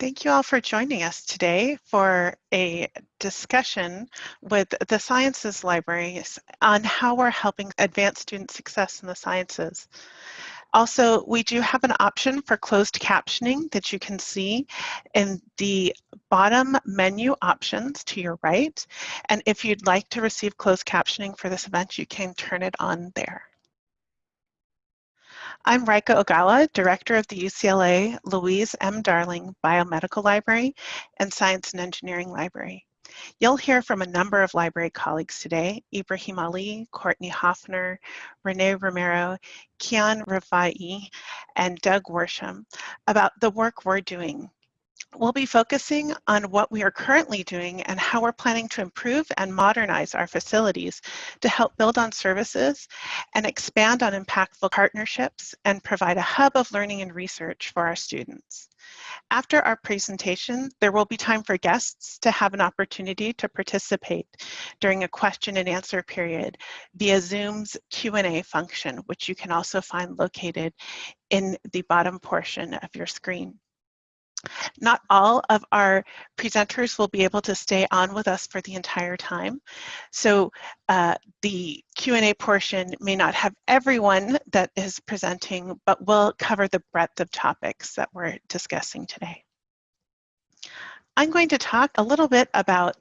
Thank you all for joining us today for a discussion with the Sciences Libraries on how we're helping advance student success in the sciences. Also, we do have an option for closed captioning that you can see in the bottom menu options to your right. And if you'd like to receive closed captioning for this event, you can turn it on there. I'm Rikke Ogawa, Director of the UCLA Louise M. Darling Biomedical Library and Science and Engineering Library. You'll hear from a number of library colleagues today, Ibrahim Ali, Courtney Hoffner, Renee Romero, Kian Rafai, and Doug Worsham about the work we're doing We'll be focusing on what we are currently doing and how we're planning to improve and modernize our facilities to help build on services and expand on impactful partnerships and provide a hub of learning and research for our students. After our presentation, there will be time for guests to have an opportunity to participate during a question and answer period via Zoom's Q&A function, which you can also find located in the bottom portion of your screen. Not all of our presenters will be able to stay on with us for the entire time. So uh, the Q&A portion may not have everyone that is presenting, but we'll cover the breadth of topics that we're discussing today. I'm going to talk a little bit about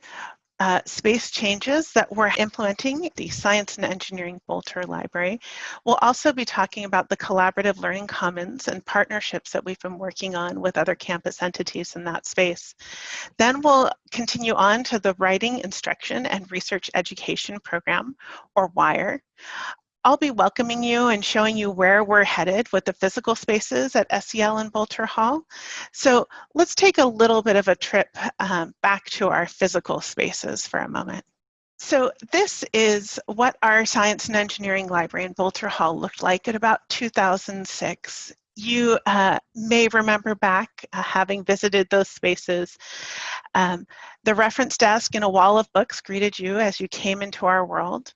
uh, space changes that we're implementing the Science and Engineering Boelter Library. We'll also be talking about the collaborative learning commons and partnerships that we've been working on with other campus entities in that space. Then we'll continue on to the Writing Instruction and Research Education Program, or WIRE. I'll be welcoming you and showing you where we're headed with the physical spaces at SEL and Boelter Hall. So let's take a little bit of a trip um, back to our physical spaces for a moment. So this is what our Science and Engineering Library in Boelter Hall looked like at about 2006 you uh, may remember back uh, having visited those spaces. Um, the reference desk and a wall of books greeted you as you came into our world.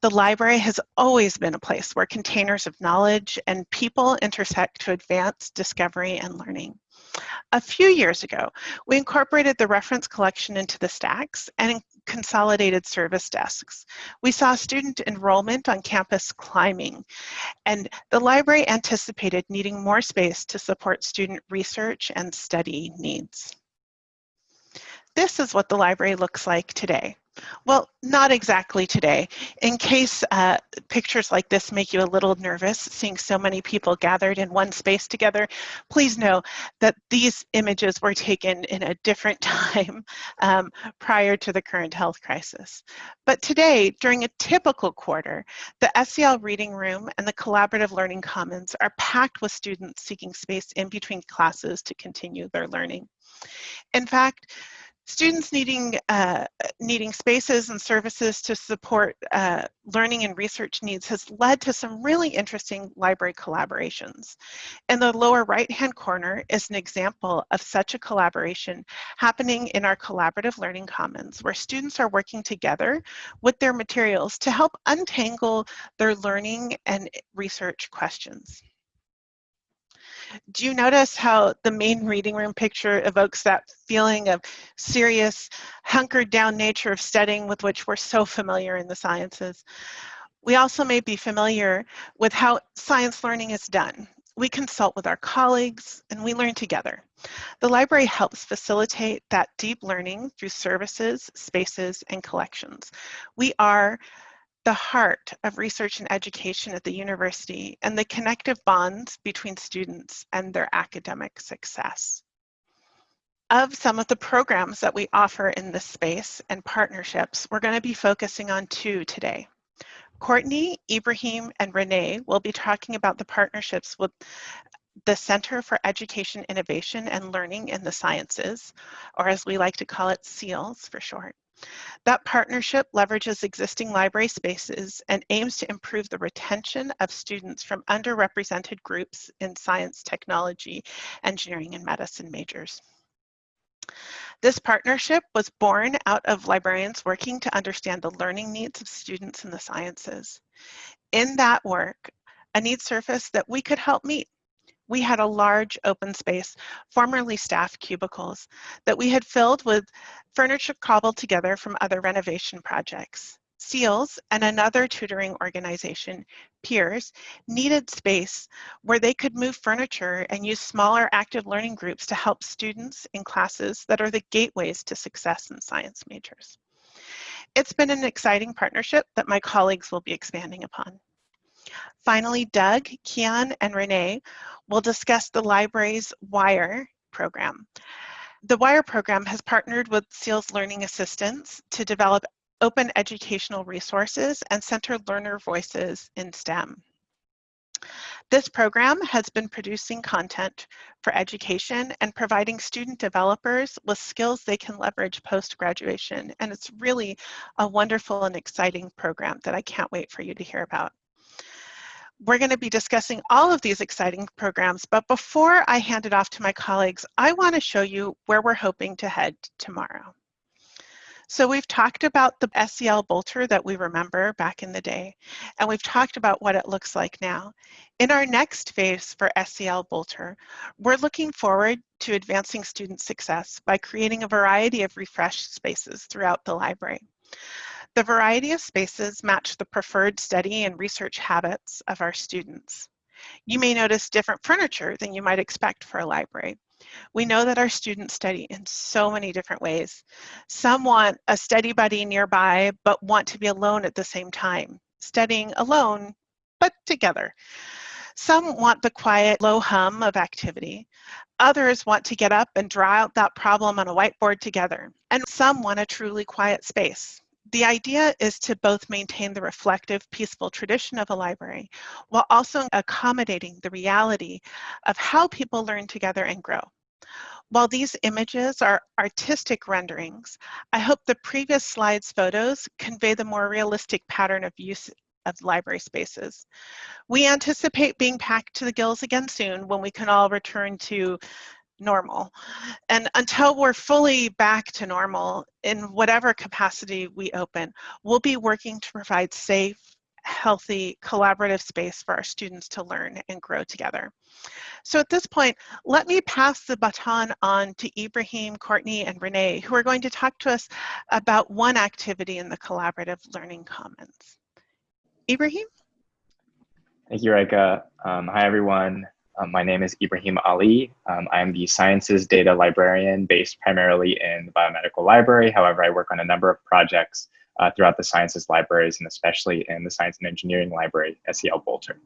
The library has always been a place where containers of knowledge and people intersect to advance discovery and learning. A few years ago, we incorporated the reference collection into the stacks and consolidated service desks. We saw student enrollment on campus climbing, and the library anticipated needing more space to support student research and study needs. This is what the library looks like today. Well, not exactly today. In case uh, pictures like this make you a little nervous, seeing so many people gathered in one space together, please know that these images were taken in a different time um, prior to the current health crisis. But today, during a typical quarter, the SEL Reading Room and the Collaborative Learning Commons are packed with students seeking space in between classes to continue their learning. In fact, Students needing, uh, needing spaces and services to support uh, learning and research needs has led to some really interesting library collaborations. In the lower right-hand corner is an example of such a collaboration happening in our Collaborative Learning Commons, where students are working together with their materials to help untangle their learning and research questions. Do you notice how the main reading room picture evokes that feeling of serious, hunkered down nature of studying with which we're so familiar in the sciences? We also may be familiar with how science learning is done. We consult with our colleagues and we learn together. The library helps facilitate that deep learning through services, spaces, and collections. We are the heart of research and education at the university and the connective bonds between students and their academic success. Of some of the programs that we offer in this space and partnerships, we're going to be focusing on two today. Courtney, Ibrahim, and Renee will be talking about the partnerships with the Center for Education Innovation and Learning in the Sciences, or as we like to call it, CEILS for short. That partnership leverages existing library spaces and aims to improve the retention of students from underrepresented groups in science, technology, engineering, and medicine majors. This partnership was born out of librarians working to understand the learning needs of students in the sciences. In that work, a need surfaced that we could help meet we had a large open space, formerly staff cubicles, that we had filled with furniture cobbled together from other renovation projects. CEILS and another tutoring organization, Peers, needed space where they could move furniture and use smaller active learning groups to help students in classes that are the gateways to success in science majors. It's been an exciting partnership that my colleagues will be expanding upon. Finally, Doug, Kian, and Renee will discuss the library's WIRE program. The WIRE program has partnered with CEILS Learning Assistance to develop open educational resources and center learner voices in STEM. This program has been producing content for education and providing student developers with skills they can leverage post-graduation. And it's really a wonderful and exciting program that I can't wait for you to hear about. We're going to be discussing all of these exciting programs, but before I hand it off to my colleagues, I want to show you where we're hoping to head tomorrow. So we've talked about the SEL Boelter that we remember back in the day, and we've talked about what it looks like now. In our next phase for SEL Boelter, we're looking forward to advancing student success by creating a variety of refreshed spaces throughout the library. The variety of spaces match the preferred study and research habits of our students. You may notice different furniture than you might expect for a library. We know that our students study in so many different ways. Some want a study buddy nearby, but want to be alone at the same time, studying alone, but together. Some want the quiet, low hum of activity. Others want to get up and draw out that problem on a whiteboard together. And some want a truly quiet space. The idea is to both maintain the reflective, peaceful tradition of a library while also accommodating the reality of how people learn together and grow. While these images are artistic renderings, I hope the previous slides photos convey the more realistic pattern of use of library spaces. We anticipate being packed to the gills again soon when we can all return to normal. And until we're fully back to normal in whatever capacity we open, we'll be working to provide safe, healthy, collaborative space for our students to learn and grow together. So at this point, let me pass the baton on to Ibrahim, Courtney, and Renee, who are going to talk to us about one activity in the Collaborative Learning Commons. Ibrahim? Thank you, Rikke. Um, hi, everyone. Um, my name is Ibrahim Ali. Um, I am the Sciences Data Librarian based primarily in the Biomedical Library. However, I work on a number of projects uh, throughout the sciences libraries and especially in the Science and Engineering Library, SEL Boelter.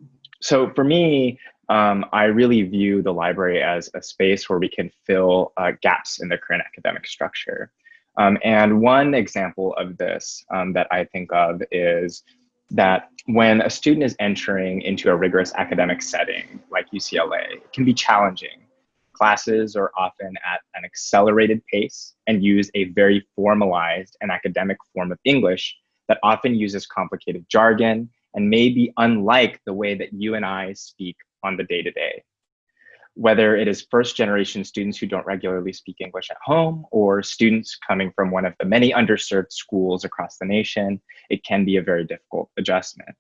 So for me, um, I really view the library as a space where we can fill uh, gaps in the current academic structure. Um, and one example of this um, that I think of is that when a student is entering into a rigorous academic setting like UCLA, it can be challenging. Classes are often at an accelerated pace and use a very formalized and academic form of English that often uses complicated jargon and may be unlike the way that you and I speak on the day to day whether it is first generation students who don't regularly speak English at home or students coming from one of the many underserved schools across the nation, it can be a very difficult adjustment.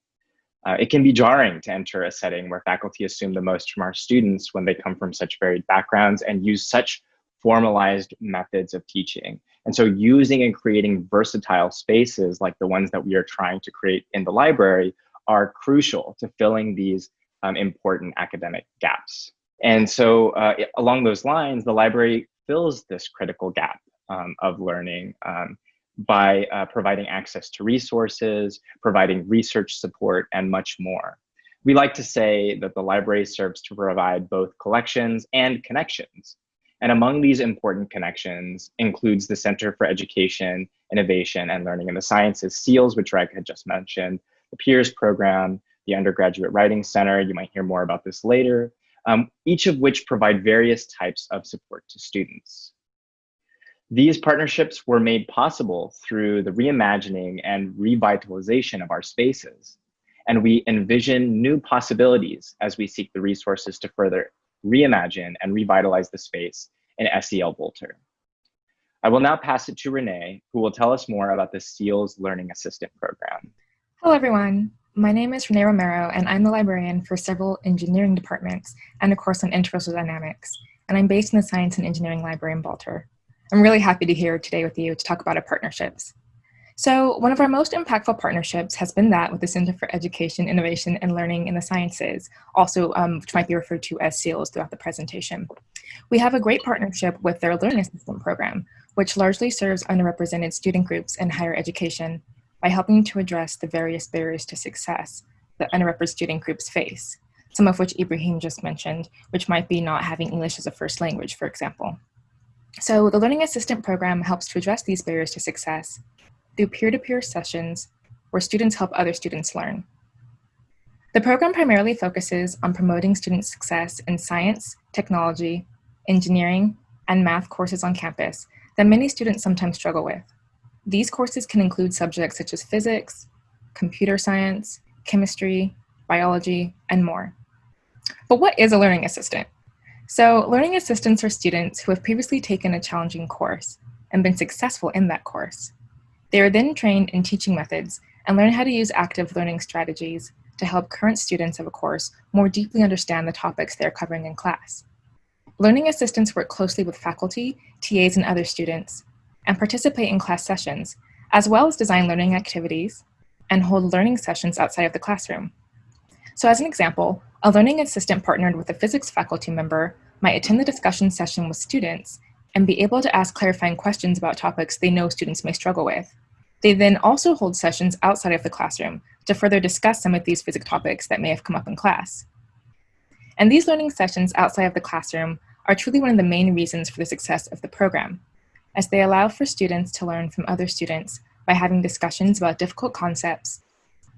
Uh, it can be jarring to enter a setting where faculty assume the most from our students when they come from such varied backgrounds and use such formalized methods of teaching. And so using and creating versatile spaces like the ones that we are trying to create in the library are crucial to filling these um, important academic gaps. And so uh, along those lines, the library fills this critical gap um, of learning um, by uh, providing access to resources, providing research support, and much more. We like to say that the library serves to provide both collections and connections. And among these important connections includes the Center for Education, Innovation, and Learning in the Sciences, CEILS, which Reg had just mentioned, the PEERS program, the Undergraduate Writing Center, you might hear more about this later, um, each of which provide various types of support to students. These partnerships were made possible through the reimagining and revitalization of our spaces. And we envision new possibilities as we seek the resources to further reimagine and revitalize the space in SEL Boelter. I will now pass it to Renee, who will tell us more about the CEILS Learning Assistant Program. Hello, everyone. My name is Renee Romero, and I'm the librarian for several engineering departments and a course on interracial dynamics, and I'm based in the Science and Engineering Library in Boelter. I'm really happy to here today with you to talk about our partnerships. So one of our most impactful partnerships has been that with the Center for Education, Innovation, and Learning in the Sciences, also um, which might be referred to as CEILS throughout the presentation. We have a great partnership with their Learning Assistant program, which largely serves underrepresented student groups in higher education by helping to address the various barriers to success that underrepresented student groups face, some of which Ibrahim just mentioned, which might be not having English as a first language, for example. So the Learning Assistant program helps to address these barriers to success through peer-to-peer -peer sessions where students help other students learn. The program primarily focuses on promoting student success in science, technology, engineering, and math courses on campus that many students sometimes struggle with. These courses can include subjects such as physics, computer science, chemistry, biology, and more. But what is a learning assistant? So learning assistants are students who have previously taken a challenging course and been successful in that course. They are then trained in teaching methods and learn how to use active learning strategies to help current students of a course more deeply understand the topics they're covering in class. Learning assistants work closely with faculty, TAs, and other students and participate in class sessions, as well as design learning activities and hold learning sessions outside of the classroom. So as an example, a learning assistant partnered with a physics faculty member might attend the discussion session with students and be able to ask clarifying questions about topics they know students may struggle with. They then also hold sessions outside of the classroom to further discuss some of these physics topics that may have come up in class. And these learning sessions outside of the classroom are truly one of the main reasons for the success of the program as they allow for students to learn from other students by having discussions about difficult concepts,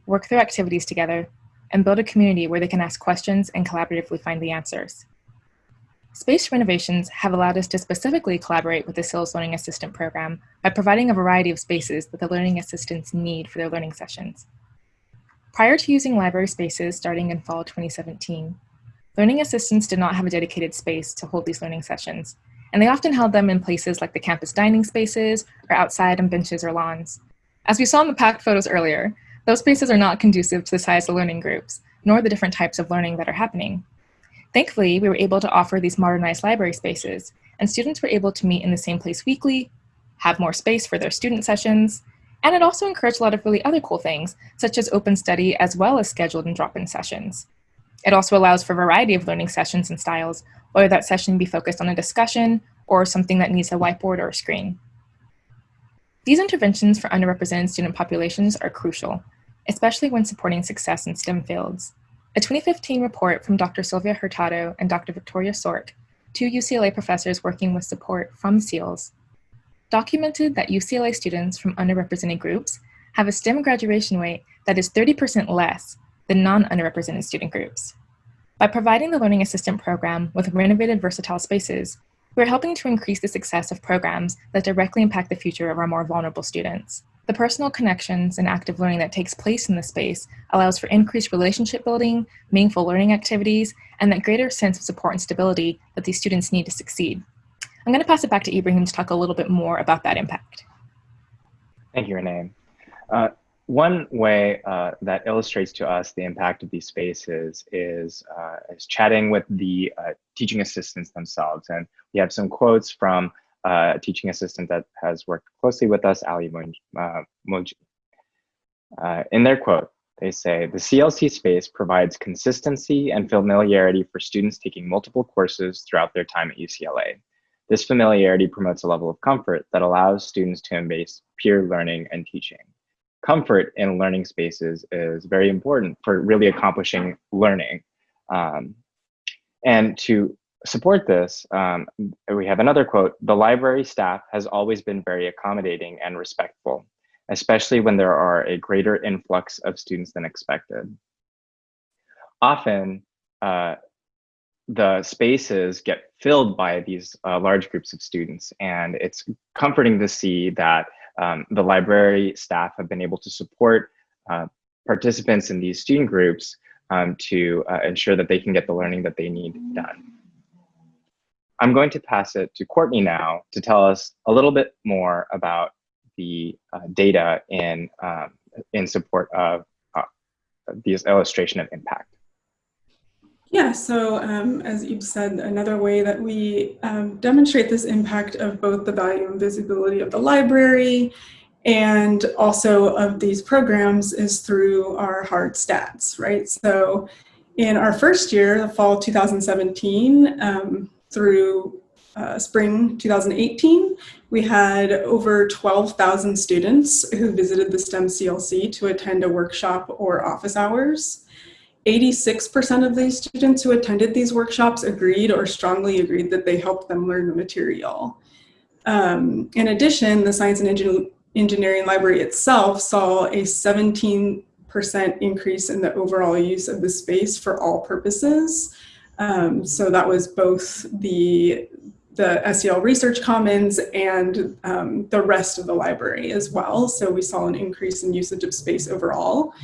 work through activities together, and build a community where they can ask questions and collaboratively find the answers. Space renovations have allowed us to specifically collaborate with the CEILS Learning Assistant program by providing a variety of spaces that the learning assistants need for their learning sessions. Prior to using library spaces starting in fall 2017, learning assistants did not have a dedicated space to hold these learning sessions, and they often held them in places like the campus dining spaces or outside on benches or lawns. As we saw in the packed photos earlier, those spaces are not conducive to the size of learning groups, nor the different types of learning that are happening. Thankfully, we were able to offer these modernized library spaces, and students were able to meet in the same place weekly, have more space for their student sessions, and it also encouraged a lot of really other cool things, such as open study as well as scheduled and drop-in sessions. It also allows for a variety of learning sessions and styles, whether that session be focused on a discussion or something that needs a whiteboard or a screen. These interventions for underrepresented student populations are crucial, especially when supporting success in STEM fields. A 2015 report from Dr. Sylvia Hurtado and Dr. Victoria Sork, two UCLA professors working with support from CEILS, documented that UCLA students from underrepresented groups have a STEM graduation rate that is 30% less than non-underrepresented student groups. By providing the Learning Assistant Program with renovated versatile spaces, we're helping to increase the success of programs that directly impact the future of our more vulnerable students. The personal connections and active learning that takes place in the space allows for increased relationship building, meaningful learning activities, and that greater sense of support and stability that these students need to succeed. I'm going to pass it back to Ibrahim to talk a little bit more about that impact. Thank you, Renee. Uh, one way uh, that illustrates to us the impact of these spaces is, uh, is chatting with the uh, teaching assistants themselves. And we have some quotes from uh, a teaching assistant that has worked closely with us, Ali Muj. Uh, in their quote, they say, the CLC space provides consistency and familiarity for students taking multiple courses throughout their time at UCLA. This familiarity promotes a level of comfort that allows students to embrace peer learning and teaching comfort in learning spaces is very important for really accomplishing learning. Um, and to support this, um, we have another quote, the library staff has always been very accommodating and respectful, especially when there are a greater influx of students than expected. Often, uh, the spaces get filled by these uh, large groups of students, and it's comforting to see that um, the library staff have been able to support uh, participants in these student groups um, to uh, ensure that they can get the learning that they need done. I'm going to pass it to Courtney now to tell us a little bit more about the uh, data in, um, in support of uh, this illustration of impact? Yeah, so um, as Ib said, another way that we um, demonstrate this impact of both the value and visibility of the library and also of these programs is through our hard stats, right? So in our first year, the fall 2017 um, through uh, spring 2018, we had over 12,000 students who visited the STEM CLC to attend a workshop or office hours. 86% of these students who attended these workshops agreed or strongly agreed that they helped them learn the material. Um, in addition, the Science and Engin Engineering Library itself saw a 17% increase in the overall use of the space for all purposes. Um, so that was both the, the SEL Research Commons and um, the rest of the library as well. So we saw an increase in usage of space overall.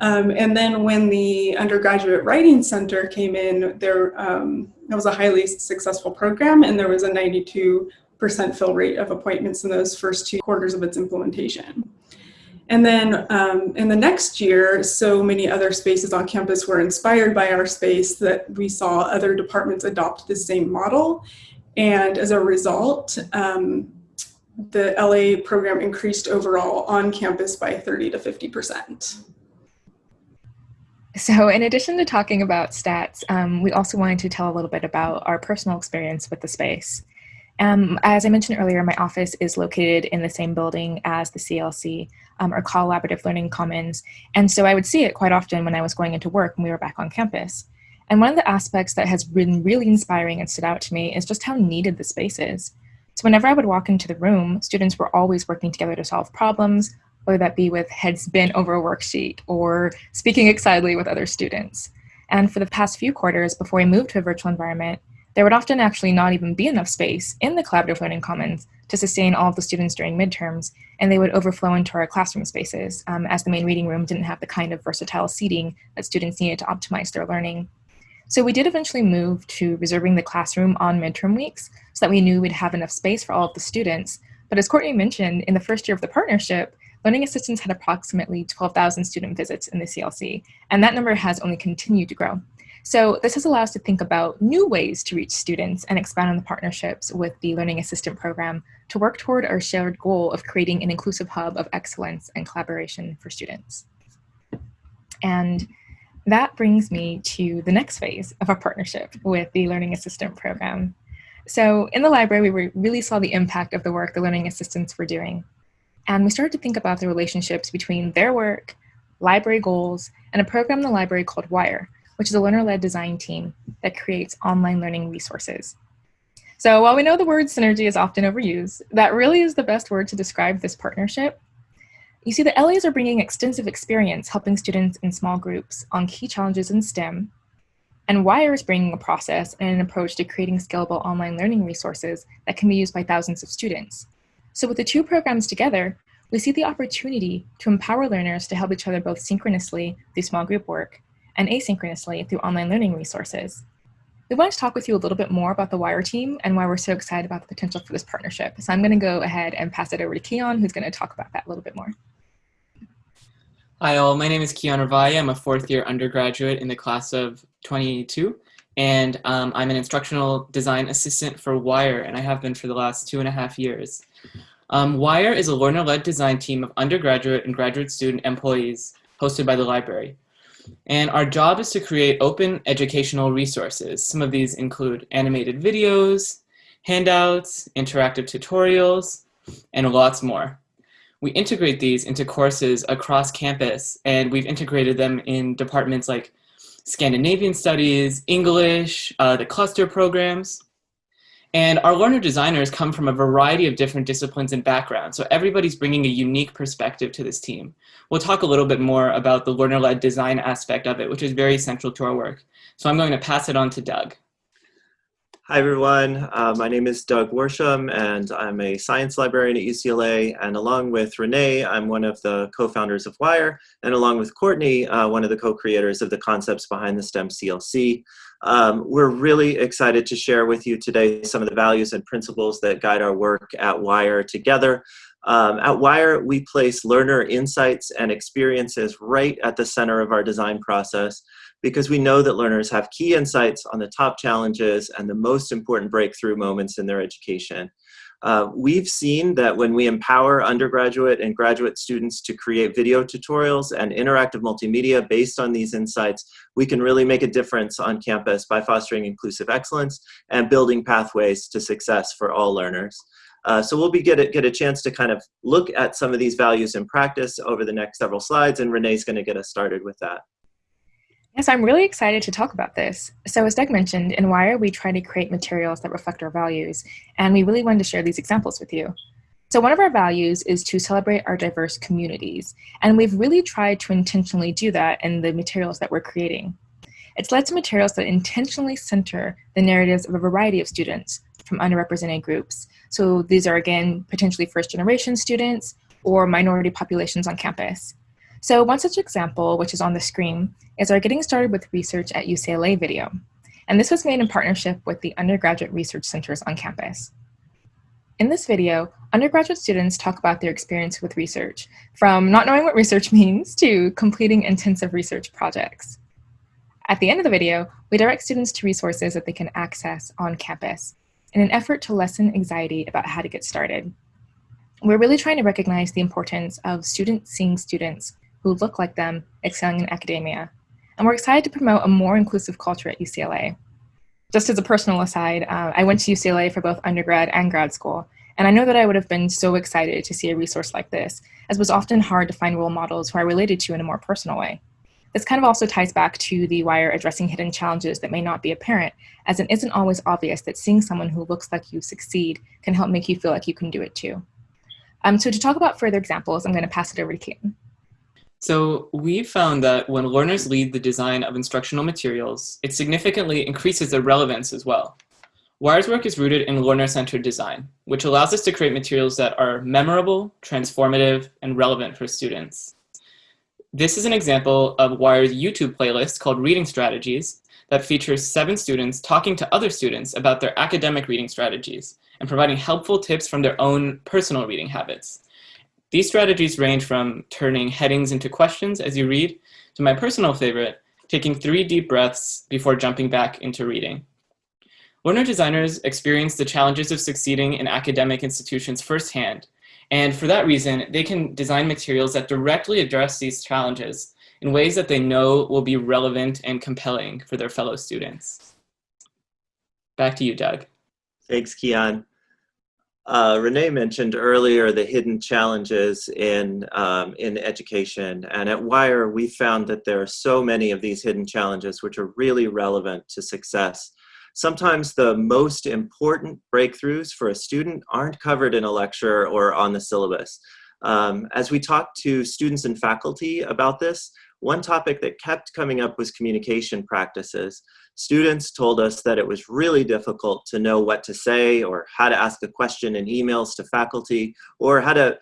Um, and then when the undergraduate writing center came in, there um, was a highly successful program, and there was a 92% fill rate of appointments in those first two quarters of its implementation. And then um, in the next year, so many other spaces on campus were inspired by our space that we saw other departments adopt the same model. And as a result, um, the LA program increased overall on campus by 30 to 50 percent. So, in addition to talking about stats, um, we also wanted to tell a little bit about our personal experience with the space. Um, as I mentioned earlier, my office is located in the same building as the CLC, um, or Collaborative Learning Commons, and so I would see it quite often when I was going into work and we were back on campus. And one of the aspects that has been really inspiring and stood out to me is just how needed the space is. So, whenever I would walk into the room, students were always working together to solve problems, whether that be with heads bent over a worksheet or speaking excitedly with other students. And for the past few quarters before we moved to a virtual environment, there would often actually not even be enough space in the Collaborative Learning Commons to sustain all of the students during midterms, and they would overflow into our classroom spaces, um, as the main reading room didn't have the kind of versatile seating that students needed to optimize their learning. So we did eventually move to reserving the classroom on midterm weeks so that we knew we'd have enough space for all of the students. But as Courtney mentioned, in the first year of the partnership, Learning Assistants had approximately 12,000 student visits in the CLC, and that number has only continued to grow. So this has allowed us to think about new ways to reach students and expand on the partnerships with the Learning Assistant program to work toward our shared goal of creating an inclusive hub of excellence and collaboration for students. And that brings me to the next phase of our partnership with the Learning Assistant program. So in the library, we really saw the impact of the work the Learning Assistants were doing. And we started to think about the relationships between their work, library goals, and a program in the library called WIRE, which is a learner-led design team that creates online learning resources. So while we know the word synergy is often overused, that really is the best word to describe this partnership. You see, the LAs are bringing extensive experience helping students in small groups on key challenges in STEM, and WIRE is bringing a process and an approach to creating scalable online learning resources that can be used by thousands of students. So with the two programs together, we see the opportunity to empower learners to help each other both synchronously through small group work and asynchronously through online learning resources. We want to talk with you a little bit more about the WIRE team and why we're so excited about the potential for this partnership. So I'm going to go ahead and pass it over to Keon, who's going to talk about that a little bit more. Hi all, my name is Keon Ravaya. I'm a fourth year undergraduate in the class of 22 and um, I'm an instructional design assistant for WIRE and I have been for the last two and a half years. Um, WIRE is a learner-led design team of undergraduate and graduate student employees hosted by the library. And our job is to create open educational resources. Some of these include animated videos, handouts, interactive tutorials, and lots more. We integrate these into courses across campus, and we've integrated them in departments like Scandinavian Studies, English, uh, the cluster programs. And our learner designers come from a variety of different disciplines and backgrounds, so everybody's bringing a unique perspective to this team. We'll talk a little bit more about the learner-led design aspect of it, which is very central to our work. So I'm going to pass it on to Doug. Hi everyone, uh, my name is Doug Worsham and I'm a science librarian at UCLA and along with Renee, I'm one of the co-founders of WIRE and along with Courtney, uh, one of the co-creators of the concepts behind the STEM CLC. Um, we're really excited to share with you today some of the values and principles that guide our work at WIRE together. Um, at Wire, we place learner insights and experiences right at the center of our design process because we know that learners have key insights on the top challenges and the most important breakthrough moments in their education. Uh, we've seen that when we empower undergraduate and graduate students to create video tutorials and interactive multimedia based on these insights, we can really make a difference on campus by fostering inclusive excellence and building pathways to success for all learners. Uh, so we'll be get a, get a chance to kind of look at some of these values in practice over the next several slides, and Renee's going to get us started with that. Yes, I'm really excited to talk about this. So as Doug mentioned, in Wire, we try to create materials that reflect our values, and we really wanted to share these examples with you. So one of our values is to celebrate our diverse communities, and we've really tried to intentionally do that in the materials that we're creating. It's led to materials that intentionally center the narratives of a variety of students from underrepresented groups. So these are, again, potentially first generation students or minority populations on campus. So one such example, which is on the screen, is our Getting Started with Research at UCLA video. And this was made in partnership with the undergraduate research centers on campus. In this video, undergraduate students talk about their experience with research, from not knowing what research means to completing intensive research projects. At the end of the video, we direct students to resources that they can access on campus in an effort to lessen anxiety about how to get started. We're really trying to recognize the importance of students seeing students who look like them excelling in academia. And we're excited to promote a more inclusive culture at UCLA. Just as a personal aside, uh, I went to UCLA for both undergrad and grad school, and I know that I would have been so excited to see a resource like this, as it was often hard to find role models who I related to in a more personal way. This kind of also ties back to the wire addressing hidden challenges that may not be apparent, as it isn't always obvious that seeing someone who looks like you succeed can help make you feel like you can do it too. Um, so to talk about further examples, I'm going to pass it over to Keaton. So we found that when learners lead the design of instructional materials, it significantly increases their relevance as well. Wire's work is rooted in learner-centered design, which allows us to create materials that are memorable, transformative, and relevant for students. This is an example of Wire's YouTube playlist called Reading Strategies that features seven students talking to other students about their academic reading strategies and providing helpful tips from their own personal reading habits. These strategies range from turning headings into questions as you read, to my personal favorite, taking three deep breaths before jumping back into reading. Learner designers experience the challenges of succeeding in academic institutions firsthand, and for that reason, they can design materials that directly address these challenges in ways that they know will be relevant and compelling for their fellow students. Back to you, Doug. Thanks, Kian. Uh, Renee mentioned earlier the hidden challenges in, um, in education. And at Wire, we found that there are so many of these hidden challenges which are really relevant to success. Sometimes the most important breakthroughs for a student aren't covered in a lecture or on the syllabus. Um, as we talked to students and faculty about this, one topic that kept coming up was communication practices. Students told us that it was really difficult to know what to say or how to ask a question in emails to faculty or how to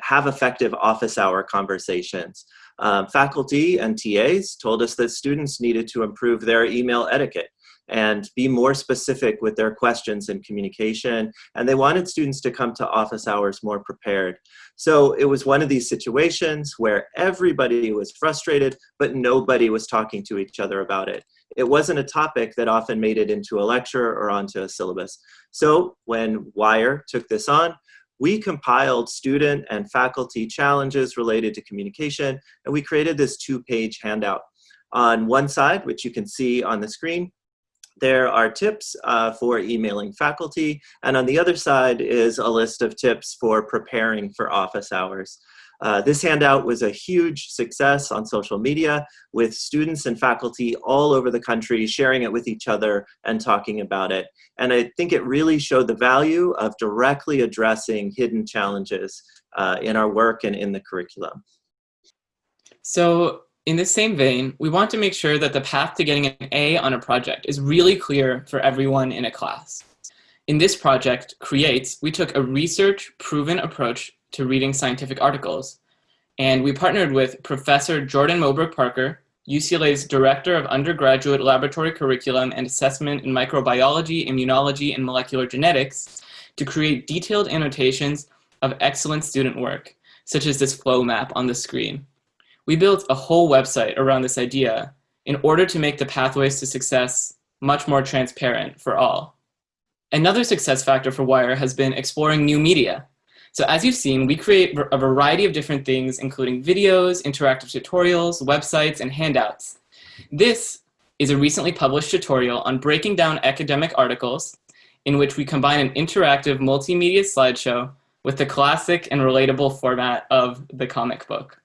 have effective office hour conversations. Um, faculty and TAs told us that students needed to improve their email etiquette and be more specific with their questions and communication. And they wanted students to come to office hours more prepared. So it was one of these situations where everybody was frustrated, but nobody was talking to each other about it. It wasn't a topic that often made it into a lecture or onto a syllabus. So when Wire took this on, we compiled student and faculty challenges related to communication, and we created this two-page handout. On one side, which you can see on the screen, there are tips uh, for emailing faculty, and on the other side is a list of tips for preparing for office hours. Uh, this handout was a huge success on social media with students and faculty all over the country sharing it with each other and talking about it. And I think it really showed the value of directly addressing hidden challenges uh, in our work and in the curriculum. So in the same vein, we want to make sure that the path to getting an A on a project is really clear for everyone in a class. In this project, Creates, we took a research-proven approach to reading scientific articles. And we partnered with Professor Jordan Moberg Parker, UCLA's Director of Undergraduate Laboratory Curriculum and Assessment in Microbiology, Immunology, and Molecular Genetics, to create detailed annotations of excellent student work, such as this flow map on the screen. We built a whole website around this idea in order to make the pathways to success much more transparent for all. Another success factor for Wire has been exploring new media. So as you've seen, we create a variety of different things, including videos, interactive tutorials, websites, and handouts. This is a recently published tutorial on breaking down academic articles in which we combine an interactive multimedia slideshow with the classic and relatable format of the comic book.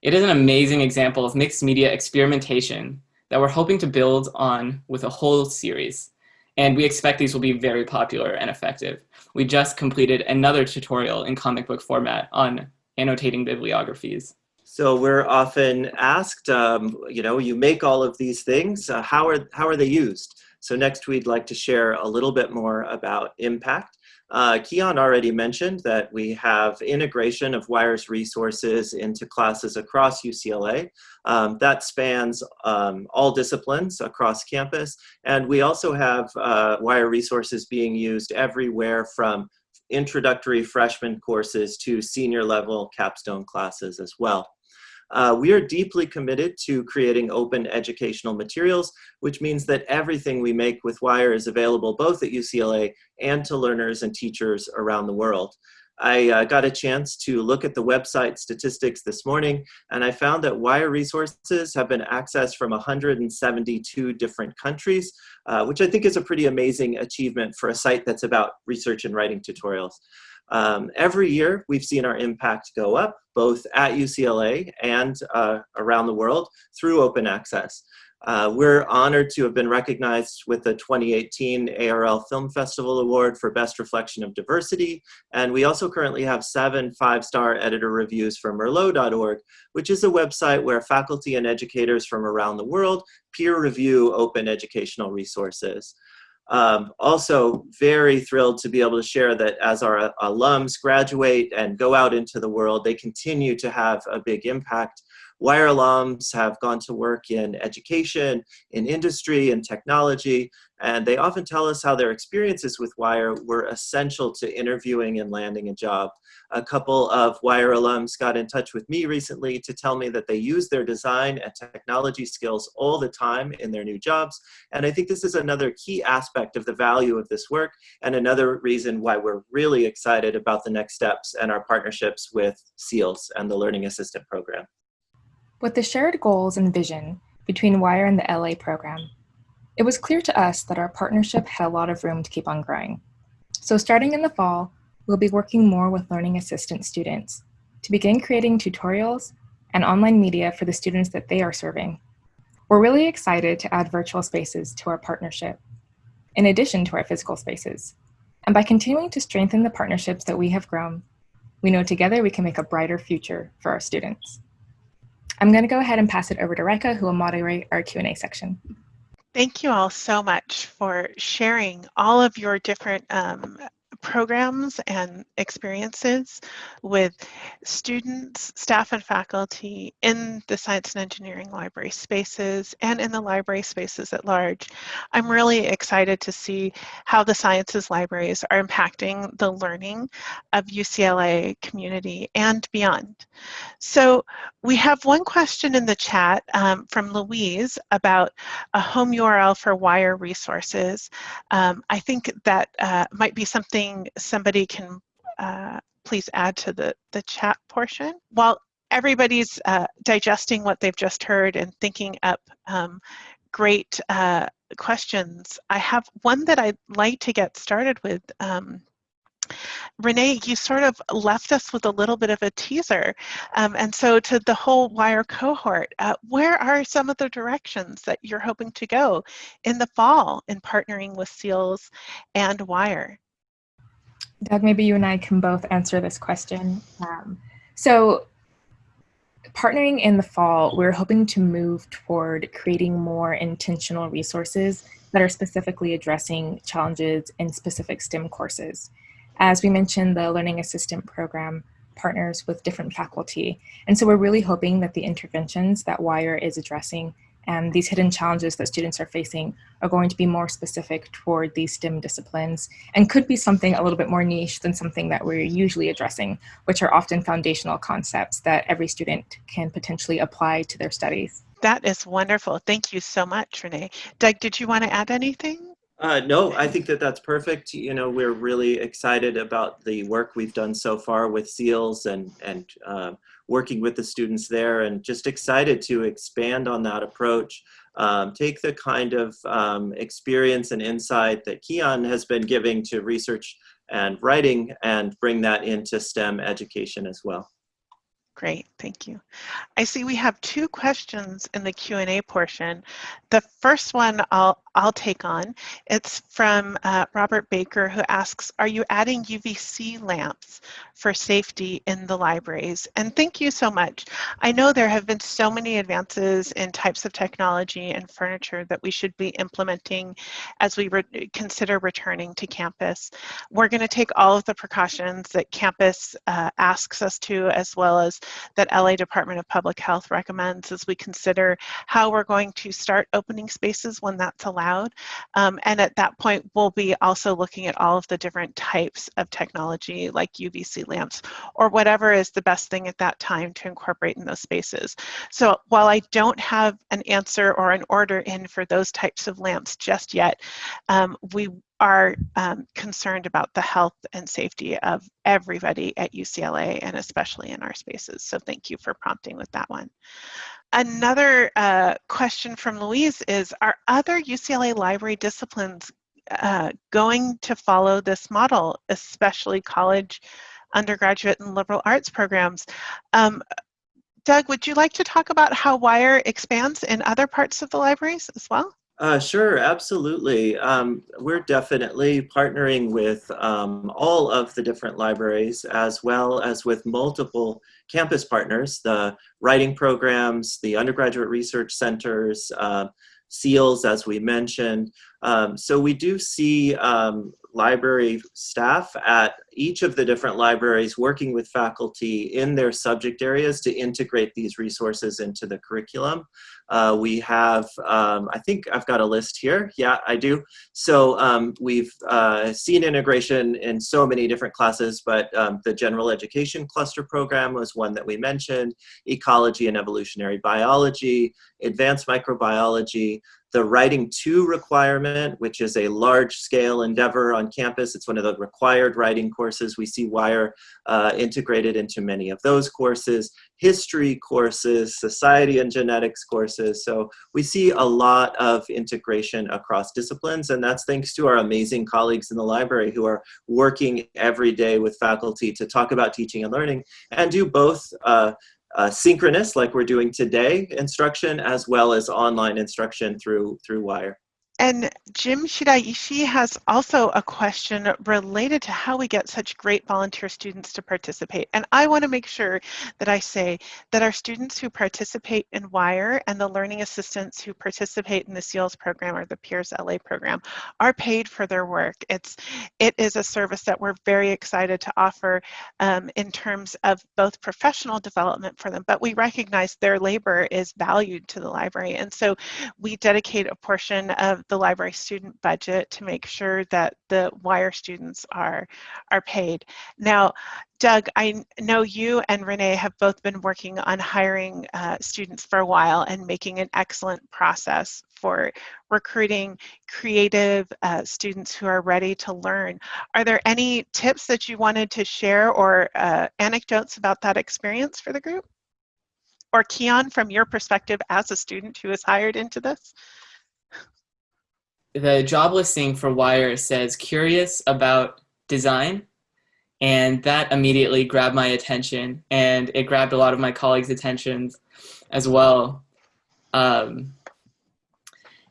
It is an amazing example of mixed media experimentation that we're hoping to build on with a whole series. And we expect these will be very popular and effective. We just completed another tutorial in comic book format on annotating bibliographies. So we're often asked, um, you know, you make all of these things, uh, how, are, how are they used? So next we'd like to share a little bit more about impact. Uh, Keon already mentioned that we have integration of WIRE's resources into classes across UCLA. Um, that spans um, all disciplines across campus. And we also have uh, WIRE resources being used everywhere from introductory freshman courses to senior level capstone classes as well. Uh, we are deeply committed to creating open educational materials, which means that everything we make with WIRE is available both at UCLA and to learners and teachers around the world. I uh, got a chance to look at the website statistics this morning, and I found that WIRE resources have been accessed from 172 different countries, uh, which I think is a pretty amazing achievement for a site that's about research and writing tutorials. Um, every year, we've seen our impact go up, both at UCLA and uh, around the world through open access. Uh, we're honored to have been recognized with the 2018 ARL Film Festival Award for Best Reflection of Diversity, and we also currently have seven five-star editor reviews from Merlot.org, which is a website where faculty and educators from around the world peer review open educational resources. Um, also very thrilled to be able to share that as our alums graduate and go out into the world, they continue to have a big impact WIRE alums have gone to work in education, in industry, and technology, and they often tell us how their experiences with WIRE were essential to interviewing and landing a job. A couple of WIRE alums got in touch with me recently to tell me that they use their design and technology skills all the time in their new jobs. And I think this is another key aspect of the value of this work and another reason why we're really excited about the next steps and our partnerships with CEILS and the Learning Assistant Program. With the shared goals and vision between WIRE and the LA program, it was clear to us that our partnership had a lot of room to keep on growing. So starting in the fall, we'll be working more with Learning Assistant students to begin creating tutorials and online media for the students that they are serving. We're really excited to add virtual spaces to our partnership, in addition to our physical spaces. And by continuing to strengthen the partnerships that we have grown, we know together we can make a brighter future for our students. I'm going to go ahead and pass it over to Rikke, who will moderate our Q&A section. Thank you all so much for sharing all of your different um, programs and experiences with students, staff, and faculty in the science and engineering library spaces and in the library spaces at large. I'm really excited to see how the sciences libraries are impacting the learning of UCLA community and beyond. So we have one question in the chat um, from Louise about a home URL for WIRE resources. Um, I think that uh, might be something somebody can uh, please add to the, the chat portion. While everybody's uh, digesting what they've just heard and thinking up um, great uh, questions, I have one that I'd like to get started with. Um, Renee, you sort of left us with a little bit of a teaser. Um, and so to the whole WIRE cohort, uh, where are some of the directions that you're hoping to go in the fall in partnering with CEILS and WIRE? Doug, maybe you and I can both answer this question. Um, so partnering in the fall, we're hoping to move toward creating more intentional resources that are specifically addressing challenges in specific STEM courses. As we mentioned, the Learning Assistant Program partners with different faculty. And so we're really hoping that the interventions that WIRE is addressing And these hidden challenges that students are facing are going to be more specific toward these STEM disciplines and could be something a little bit more niche than something that we're usually addressing, which are often foundational concepts that every student can potentially apply to their studies. That is wonderful. Thank you so much, Renee. Doug, did you want to add anything? Uh, no, I think that that's perfect. You know, we're really excited about the work we've done so far with CEILS and, and uh, working with the students there and just excited to expand on that approach. Um, take the kind of um, experience and insight that Keon has been giving to research and writing and bring that into STEM education as well. Great, thank you. I see we have two questions in the Q&A portion. The first one I'll, I'll take on. It's from uh, Robert Baker who asks, are you adding UVC lamps for safety in the libraries? And thank you so much. I know there have been so many advances in types of technology and furniture that we should be implementing as we re consider returning to campus. We're gonna take all of the precautions that campus uh, asks us to as well as that LA Department of Public Health recommends as we consider how we're going to start opening spaces when that's allowed. Um, and at that point, we'll be also looking at all of the different types of technology like UVC lamps or whatever is the best thing at that time to incorporate in those spaces. So while I don't have an answer or an order in for those types of lamps just yet, um, we are um, concerned about the health and safety of everybody at UCLA and especially in our spaces. So thank you for prompting with that one. Another uh, question from Louise is, are other UCLA library disciplines uh, going to follow this model, especially college, undergraduate, and liberal arts programs? Um, Doug, would you like to talk about how WIRE expands in other parts of the libraries as well? Uh, sure, absolutely. Um, we're definitely partnering with um, all of the different libraries as well as with multiple campus partners, the writing programs, the undergraduate research centers, uh, CEILS, as we mentioned. Um, so we do see um, library staff at each of the different libraries working with faculty in their subject areas to integrate these resources into the curriculum. Uh, we have, um, I think I've got a list here. Yeah, I do. So um, we've uh, seen integration in so many different classes, but um, the general education cluster program was one that we mentioned, ecology and evolutionary biology, advanced microbiology, the Writing 2 requirement, which is a large-scale endeavor on campus. It's one of the required writing courses. We see WIRE uh, integrated into many of those courses, history courses, society and genetics courses. So we see a lot of integration across disciplines, and that's thanks to our amazing colleagues in the library who are working every day with faculty to talk about teaching and learning and do both uh, uh, synchronous, like we're doing today, instruction, as well as online instruction through, through WIRE. And Jim Shiraishi has also a question related to how we get such great volunteer students to participate. And I want to make sure that I say that our students who participate in WIRE and the learning assistants who participate in the CEILS program or the Peers LA program are paid for their work. It's, it is a service that we're very excited to offer um, in terms of both professional development for them, but we recognize their labor is valued to the library. And so we dedicate a portion of the library student budget to make sure that the WIRE students are, are paid. Now, Doug, I know you and Renee have both been working on hiring uh, students for a while and making an excellent process for recruiting creative uh, students who are ready to learn. Are there any tips that you wanted to share or uh, anecdotes about that experience for the group? Or Keon, from your perspective as a student who is hired into this? The job listing for Wire says curious about design. And that immediately grabbed my attention and it grabbed a lot of my colleagues' attentions as well. Um,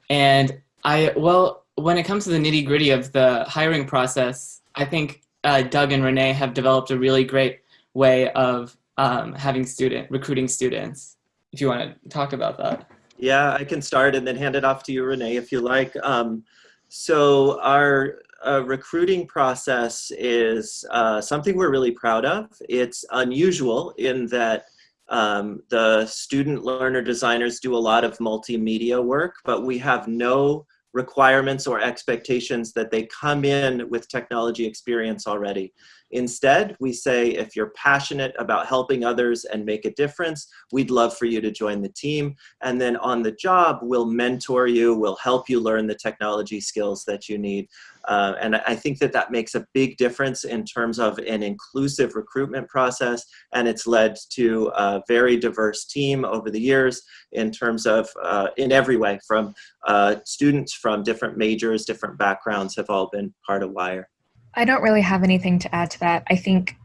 and I, well, when it comes to the nitty gritty of the hiring process, I think uh, Doug and Renee have developed a really great way of um, having student, recruiting students. If you want to talk about that. Yeah, I can start and then hand it off to you, Renee, if you like. Um, so our uh, recruiting process is uh, something we're really proud of. It's unusual in that Um, the student learner designers do a lot of multimedia work, but we have no requirements or expectations that they come in with technology experience already. Instead, we say if you're passionate about helping others and make a difference, we'd love for you to join the team. And then on the job, we'll mentor you, we'll help you learn the technology skills that you need. Uh, and I think that that makes a big difference in terms of an inclusive recruitment process. And it's led to a very diverse team over the years in terms of, uh, in every way, from uh, students from different majors, different backgrounds have all been part of WIRE. I don't really have anything to add to that. I think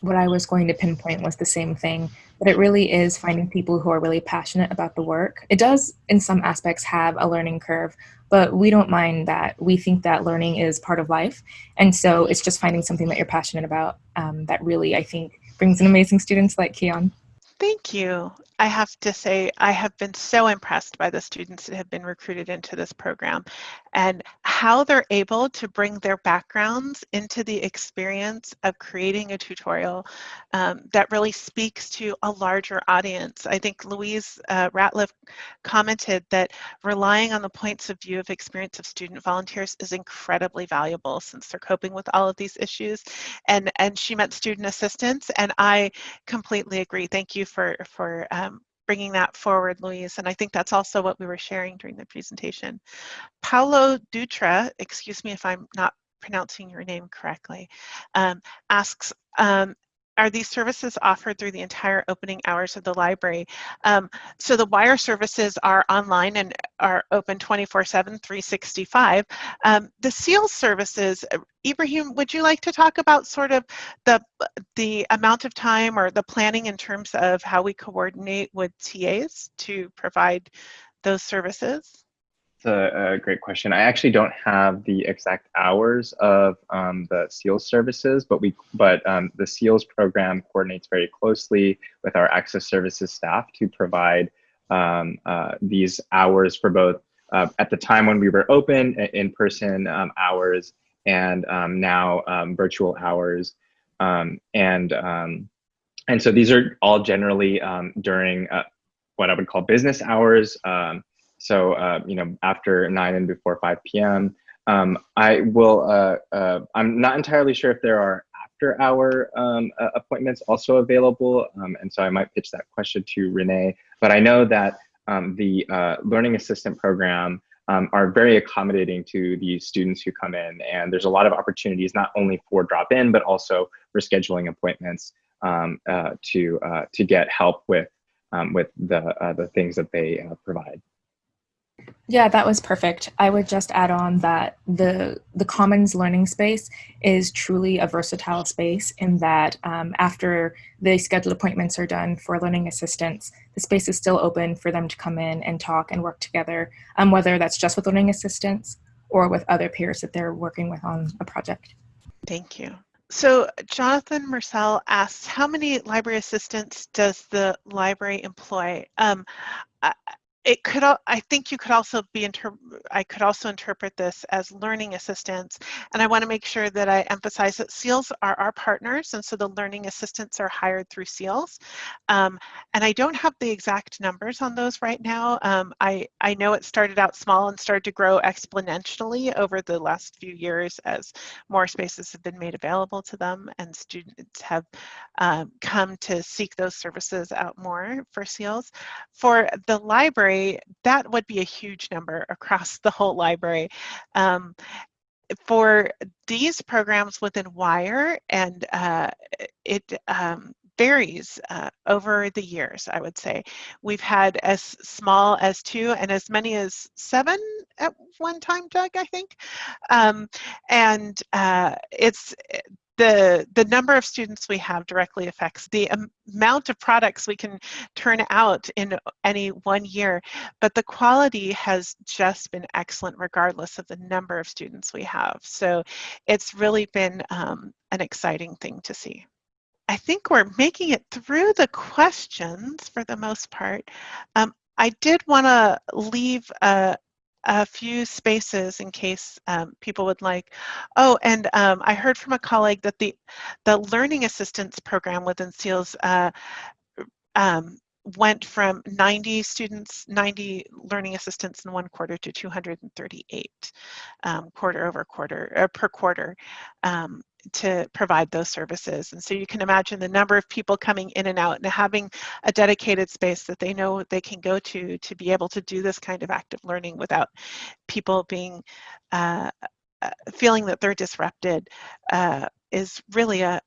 what I was going to pinpoint was the same thing, but it really is finding people who are really passionate about the work. It does, in some aspects, have a learning curve, but we don't mind that. We think that learning is part of life. And so it's just finding something that you're passionate about um, that really, I think, brings in amazing students like Keon. Thank you. I have to say, I have been so impressed by the students that have been recruited into this program and how they're able to bring their backgrounds into the experience of creating a tutorial um, that really speaks to a larger audience. I think Louise uh, Ratliff commented that relying on the points of view of experience of student volunteers is incredibly valuable since they're coping with all of these issues. And, and she meant student assistants, and I completely agree. Thank you for, for um, bringing that forward, Louise. And I think that's also what we were sharing during the presentation. Paulo Dutra, excuse me if I'm not pronouncing your name correctly, um, asks, um, are these services offered through the entire opening hours of the library? Um, so the WIRE services are online and are open 24-7, 365. Um, the SEAL services, uh, Ibrahim, would you like to talk about sort of the, the amount of time or the planning in terms of how we coordinate with TAs to provide those services? It's a, a, great question. I actually don't have the exact hours of um, the CEILS services, but we but um, the CEILS program coordinates very closely with our access services staff to provide um, uh, these hours for both uh, at the time when we were open, in-person um, hours, and um, now um, virtual hours, and and so these are all generally during uh, what I would call business hours. Um, so, uh, you know, after 9 and before 5 p.m. Um, I will, uh, uh, I'm not entirely sure if there are after hour um, appointments also available. Um, and so I might pitch that question to Renee. But I know that um, the uh, Learning Assistant program um, are very accommodating to the students who come in. And there's a lot of opportunities, not only for drop-in, but also for scheduling appointments um, uh, to, uh, to get help with, with the, the things that they provide. Yeah, that was perfect. I would just add on that the the Commons learning space is truly a versatile space in that um, after the scheduled appointments are done for learning assistants, the space is still open for them to come in and talk and work together, um, whether that's just with learning assistants or with other peers that they're working with on a project. Thank you. So Jonathan Marcel asks, how many library assistants does the library employ? Um, it could i think you could also be inter i could also interpret this as learning assistants and i want to make sure that i emphasize that CEILS are our partners and so the learning assistants are hired through CEILS. Um, and i don't have the exact numbers on those right now. Um, i i know it started out small and started to grow exponentially over the last few years as more spaces have been made available to them and students have um, come to seek those services out more for CEILS. For the library library, that would be a huge number across the whole library. Um, for these programs within WIRE, and uh, it um, varies uh, over the years, I would say. We've had as small as two and as many as seven at one time, Doug, I think. Um, and uh, it's the, the number of students we have directly affects the amount of products we can turn out in any one year, but the quality has just been excellent regardless of the number of students we have. So it's really been um, an exciting thing to see. I think we're making it through the questions for the most part. Um, I did want to leave a, a few spaces in case um, people would like. Oh, and um, I heard from a colleague that the, the Learning Assistance Program within CEILS uh, um, went from 90 students, 90 learning assistants in one quarter to 238 um, quarter over quarter, uh, per quarter um, to provide those services. And so you can imagine the number of people coming in and out and having a dedicated space that they know they can go to to be able to do this kind of active learning without people being uh, uh feeling that they're disrupted uh, is really a,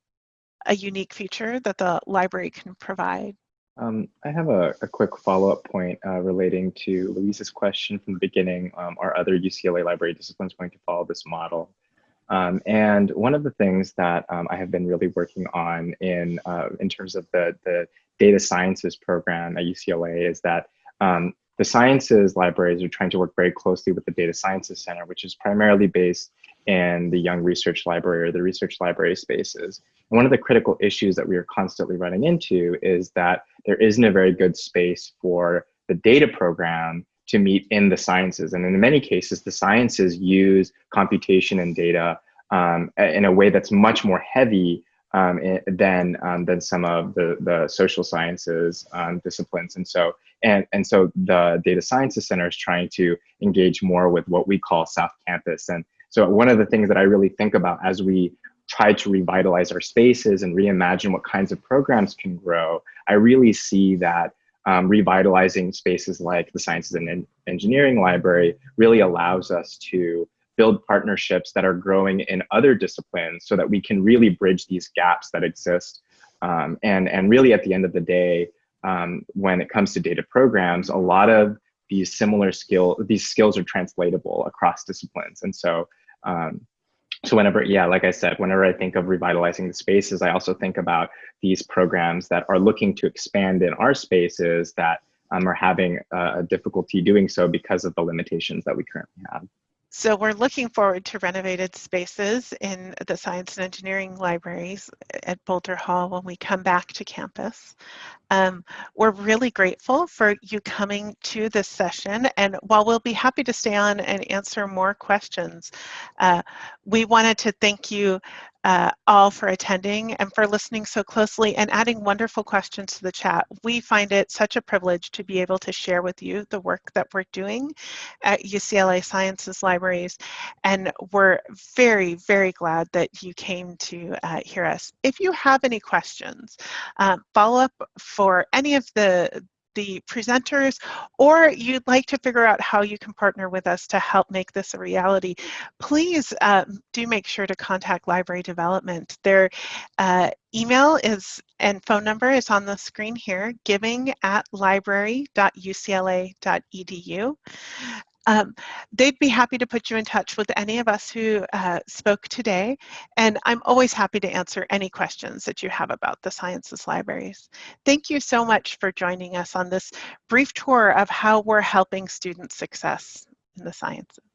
a unique feature that the library can provide. Um, I have a, a quick follow-up point uh, relating to Louise's question from the beginning. Um, are other UCLA library disciplines going to follow this model? Um, and one of the things that um, I have been really working on in, uh, in terms of the, the data sciences program at UCLA is that um, the sciences libraries are trying to work very closely with the data sciences center, which is primarily based in the young research library or the research library spaces. And one of the critical issues that we are constantly running into is that there isn't a very good space for the data program to meet in the sciences. And in many cases, the sciences use computation and data um, in a way that's much more heavy um, than um, than some of the the social sciences um, disciplines. And so and and so the data sciences center is trying to engage more with what we call South Campus. And so one of the things that I really think about as we try to revitalize our spaces and reimagine what kinds of programs can grow, I really see that um, revitalizing spaces like the Sciences and Engineering Library really allows us to build partnerships that are growing in other disciplines so that we can really bridge these gaps that exist. Um, and, and really at the end of the day, um, when it comes to data programs, a lot of these similar skill, these skills are translatable across disciplines. And so um, so whenever, yeah, like I said, whenever I think of revitalizing the spaces, I also think about these programs that are looking to expand in our spaces that um, are having a difficulty doing so because of the limitations that we currently have. So we're looking forward to renovated spaces in the science and engineering libraries at Boelter Hall when we come back to campus. Um, we're really grateful for you coming to this session and while we'll be happy to stay on and answer more questions, uh, we wanted to thank you uh, all for attending and for listening so closely and adding wonderful questions to the chat. We find it such a privilege to be able to share with you the work that we're doing at UCLA Sciences Libraries and we're very, very glad that you came to uh, hear us. If you have any questions, uh, follow up for any of the the presenters, or you'd like to figure out how you can partner with us to help make this a reality, please um, do make sure to contact Library Development. Their uh, email is and phone number is on the screen here, giving at library.ucla.edu. Um, they'd be happy to put you in touch with any of us who uh, spoke today, and I'm always happy to answer any questions that you have about the Sciences Libraries. Thank you so much for joining us on this brief tour of how we're helping student success in the sciences.